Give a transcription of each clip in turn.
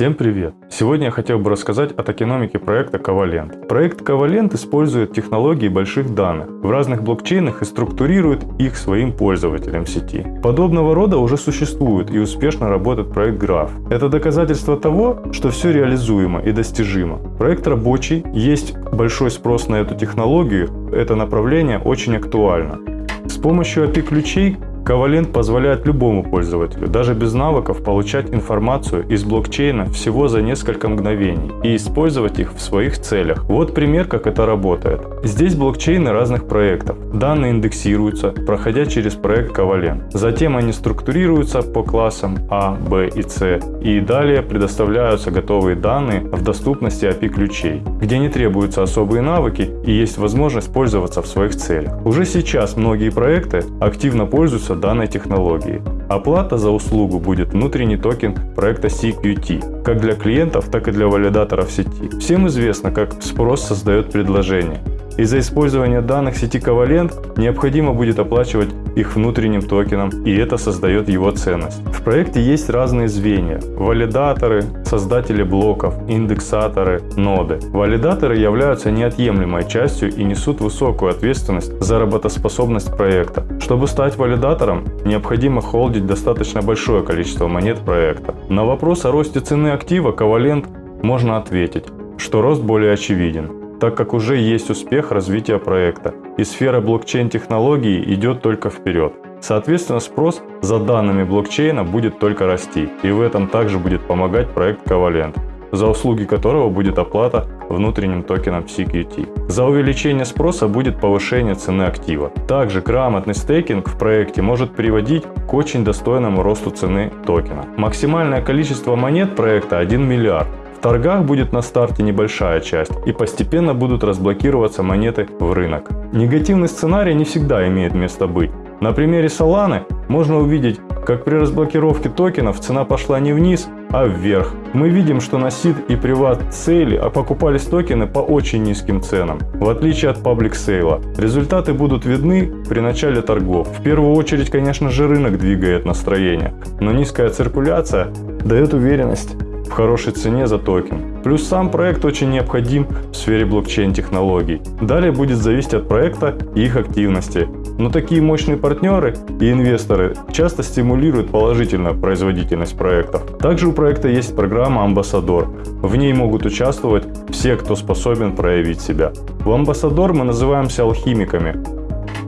Всем привет! Сегодня я хотел бы рассказать о токеномике проекта Covalent. Проект Covalent использует технологии больших данных в разных блокчейнах и структурирует их своим пользователям сети. Подобного рода уже существует и успешно работает проект Graph. Это доказательство того, что все реализуемо и достижимо. Проект рабочий, есть большой спрос на эту технологию, это направление очень актуально. С помощью API-ключей Covalent позволяет любому пользователю, даже без навыков, получать информацию из блокчейна всего за несколько мгновений и использовать их в своих целях. Вот пример, как это работает. Здесь блокчейны разных проектов. Данные индексируются, проходя через проект Covalent. Затем они структурируются по классам А, Б и С. И далее предоставляются готовые данные в доступности API ключей, где не требуются особые навыки и есть возможность пользоваться в своих целях. Уже сейчас многие проекты активно пользуются данной технологией. Оплата за услугу будет внутренний токен проекта CQT, как для клиентов, так и для валидаторов сети. Всем известно, как спрос создает предложение. Из-за использования данных сети Covalent необходимо будет оплачивать их внутренним токеном, и это создает его ценность. В проекте есть разные звенья – валидаторы, создатели блоков, индексаторы, ноды. Валидаторы являются неотъемлемой частью и несут высокую ответственность за работоспособность проекта. Чтобы стать валидатором, необходимо холдить достаточно большое количество монет проекта. На вопрос о росте цены актива Covalent можно ответить, что рост более очевиден так как уже есть успех развития проекта, и сфера блокчейн-технологий идет только вперед. Соответственно, спрос за данными блокчейна будет только расти, и в этом также будет помогать проект Covalent, за услуги которого будет оплата внутренним токеном CQT. За увеличение спроса будет повышение цены актива. Также грамотный стейкинг в проекте может приводить к очень достойному росту цены токена. Максимальное количество монет проекта 1 миллиард, в торгах будет на старте небольшая часть и постепенно будут разблокироваться монеты в рынок. Негативный сценарий не всегда имеет место быть. На примере Solana можно увидеть, как при разблокировке токенов цена пошла не вниз, а вверх. Мы видим, что на SID и Privat Sale покупались токены по очень низким ценам, в отличие от Public Sale. Результаты будут видны при начале торгов. В первую очередь, конечно же, рынок двигает настроение, но низкая циркуляция дает уверенность в хорошей цене за токен. Плюс сам проект очень необходим в сфере блокчейн-технологий. Далее будет зависеть от проекта и их активности. Но такие мощные партнеры и инвесторы часто стимулируют положительную производительность проектов. Также у проекта есть программа «Амбассадор». В ней могут участвовать все, кто способен проявить себя. В «Амбассадор» мы называемся алхимиками.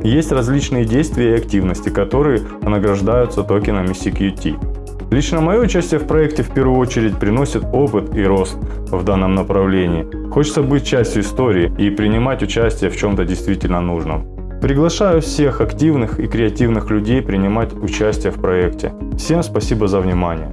Есть различные действия и активности, которые награждаются токенами CQT. Лично мое участие в проекте в первую очередь приносит опыт и рост в данном направлении. Хочется быть частью истории и принимать участие в чем-то действительно нужном. Приглашаю всех активных и креативных людей принимать участие в проекте. Всем спасибо за внимание.